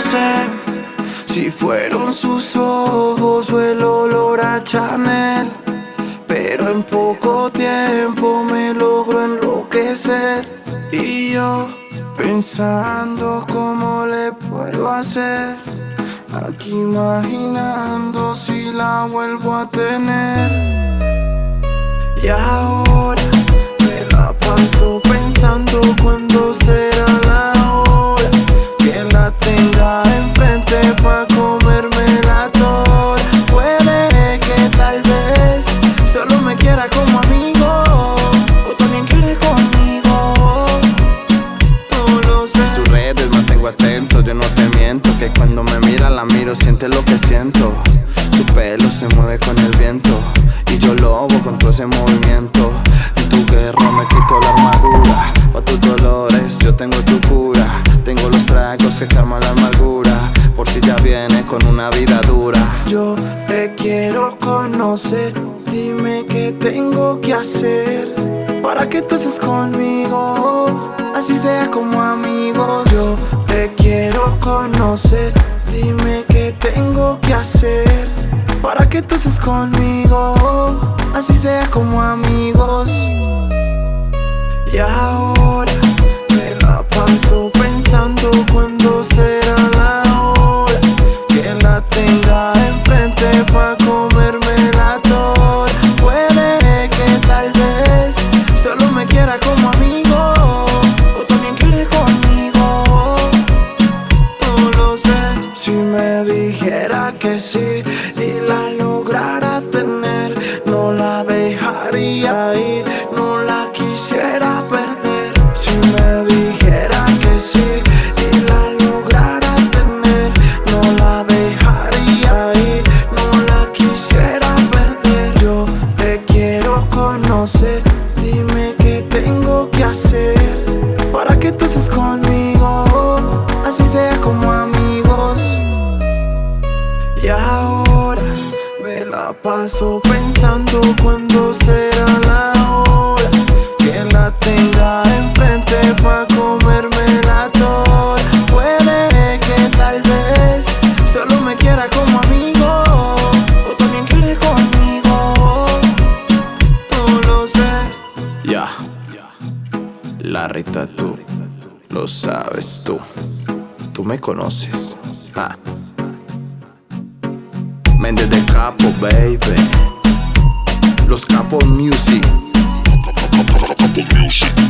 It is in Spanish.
sé si fueron sus ojos o el olor a Chanel. Pero en poco tiempo me logró enloquecer. Y yo pensando cómo le puedo hacer. Aquí imaginando si la vuelvo a tener. Y ahora mira la miro, siente lo que siento. Su pelo se mueve con el viento Y yo lobo con todo ese movimiento. En tu guerra me quito la armadura Pa' tus dolores yo tengo tu cura. Tengo los tragos que calman la amargura Por si ya viene con una vida dura. Yo te quiero conocer, dime qué tengo que hacer para que tú estés conmigo, así sea como amigos. Yo te quiero conocer, conmigo, así sea como amigos. Y ahora me la paso pensando cuando será la hora que la tenga enfrente pa' comerme la toda. Puede que tal vez solo me quiera como amigo o también quiere conmigo. No lo sé si me dijera que sí conocer, dime qué tengo que hacer para que tú estés conmigo, así sea como amigos. Y ahora me la paso pensando cuando será la la Rita tú, lo sabes tú Tú me conoces ah. De Capo, baby Los Capos Couple music.